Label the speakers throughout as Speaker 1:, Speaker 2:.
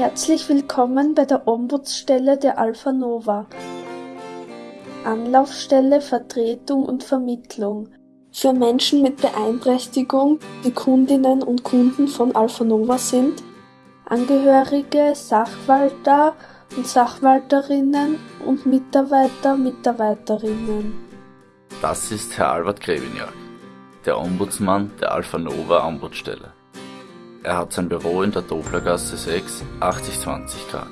Speaker 1: Herzlich willkommen bei der Ombudsstelle der Alpha Nova. Anlaufstelle, Vertretung und Vermittlung für Menschen mit Beeinträchtigung, die Kundinnen und Kunden von Alpha Nova sind, Angehörige, Sachwalter und Sachwalterinnen und Mitarbeiter, Mitarbeiterinnen.
Speaker 2: Das ist Herr Albert Greviniak, der Ombudsmann der Alpha Nova Ombudsstelle. Er hat sein Büro in der Doblergasse 6, 8020 Graz.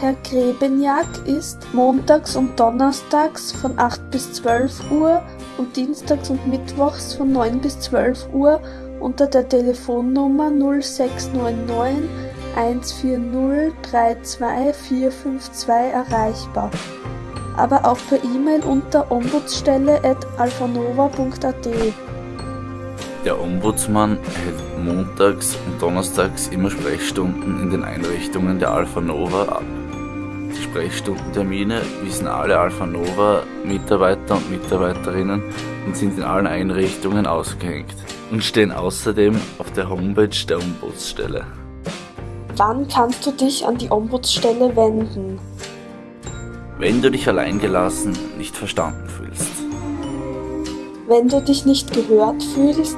Speaker 1: Herr Grebeniak ist montags und donnerstags von 8 bis 12 Uhr und dienstags und mittwochs von 9 bis 12 Uhr unter der Telefonnummer 0699 140 32452 erreichbar, aber auch per E-Mail unter ombudsstelle.alphanova.at.
Speaker 2: Der Ombudsmann hält montags und donnerstags immer Sprechstunden in den Einrichtungen der Alpha Nova ab. Die Sprechstundentermine wissen alle Alpha Nova Mitarbeiter und Mitarbeiterinnen und sind in allen Einrichtungen ausgehängt und stehen außerdem auf der Homepage der Ombudsstelle.
Speaker 1: Wann kannst du dich an die Ombudsstelle wenden?
Speaker 2: Wenn du dich alleingelassen, nicht verstanden fühlst.
Speaker 1: Wenn du dich nicht gehört fühlst,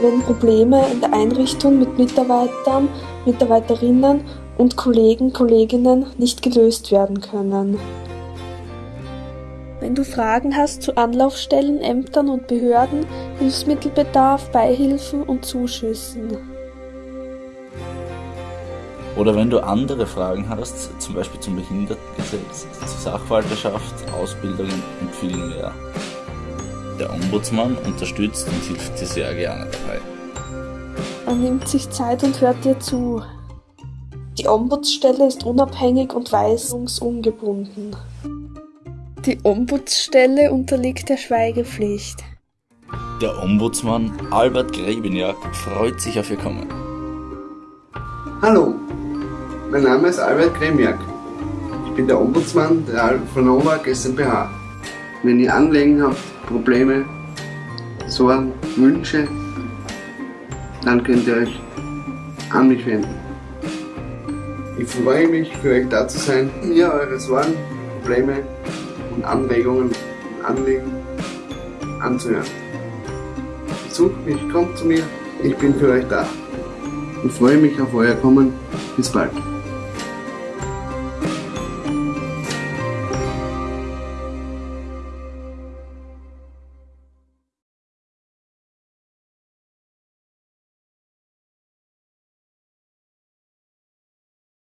Speaker 1: wenn Probleme in der Einrichtung mit Mitarbeitern, Mitarbeiterinnen und Kollegen, Kolleginnen nicht gelöst werden können. Wenn du Fragen hast zu Anlaufstellen, Ämtern und Behörden, Hilfsmittelbedarf, Beihilfen und Zuschüssen.
Speaker 2: Oder wenn du andere Fragen hast, zum Beispiel zum Behindertengesetz, zur Sachwalterschaft, Ausbildungen und viel mehr. Der Ombudsmann unterstützt und hilft dir sehr gerne dabei.
Speaker 1: Er nimmt sich Zeit und hört dir zu. Die Ombudsstelle ist unabhängig und weisungsungebunden. Die Ombudsstelle unterliegt der Schweigepflicht.
Speaker 2: Der Ombudsmann Albert Grebeniak freut sich auf Ihr Kommen.
Speaker 3: Hallo, mein Name ist Albert Gremiak. Ich bin der Ombudsmann der Alpha Nova GmbH. Wenn ihr Anliegen habt, Probleme, Sorgen, Wünsche, dann könnt ihr euch an mich wenden. Ich freue mich, für euch da zu sein, mir eure Sorgen, Probleme und Anregungen und Anliegen anzuhören. Besucht mich, kommt zu mir, ich bin für euch da. Ich freue mich auf euer Kommen. Bis bald.